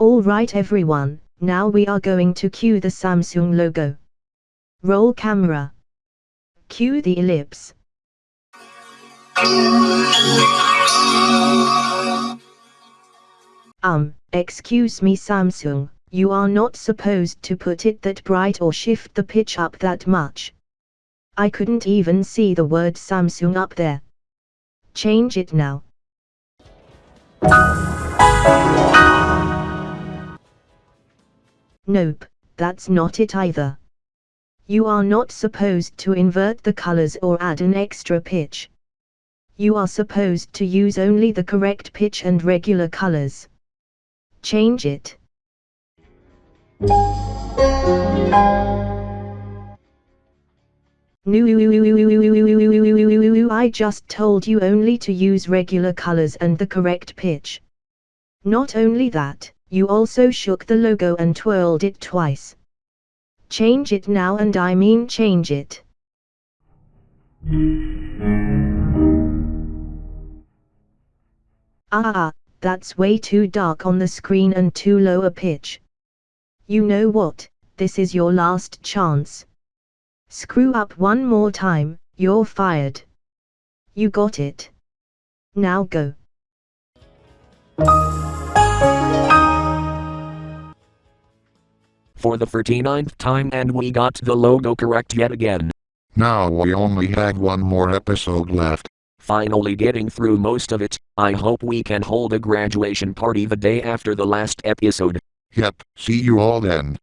Alright everyone, now we are going to cue the Samsung logo. Roll camera. Cue the ellipse. Um, excuse me Samsung, you are not supposed to put it that bright or shift the pitch up that much. I couldn't even see the word Samsung up there. Change it now. Nope, that's not it either. You are not supposed to invert the colors or add an extra pitch. You are supposed to use only the correct pitch and regular colors. Change it. I just told you only to use regular colors and the correct pitch. Not only that, you also shook the logo and twirled it twice. Change it now and I mean change it. Ah, that's way too dark on the screen and too low a pitch. You know what, this is your last chance. Screw up one more time, you're fired. You got it. Now go. For the 39th time and we got the logo correct yet again. Now we only have one more episode left. Finally getting through most of it, I hope we can hold a graduation party the day after the last episode. Yep, see you all then.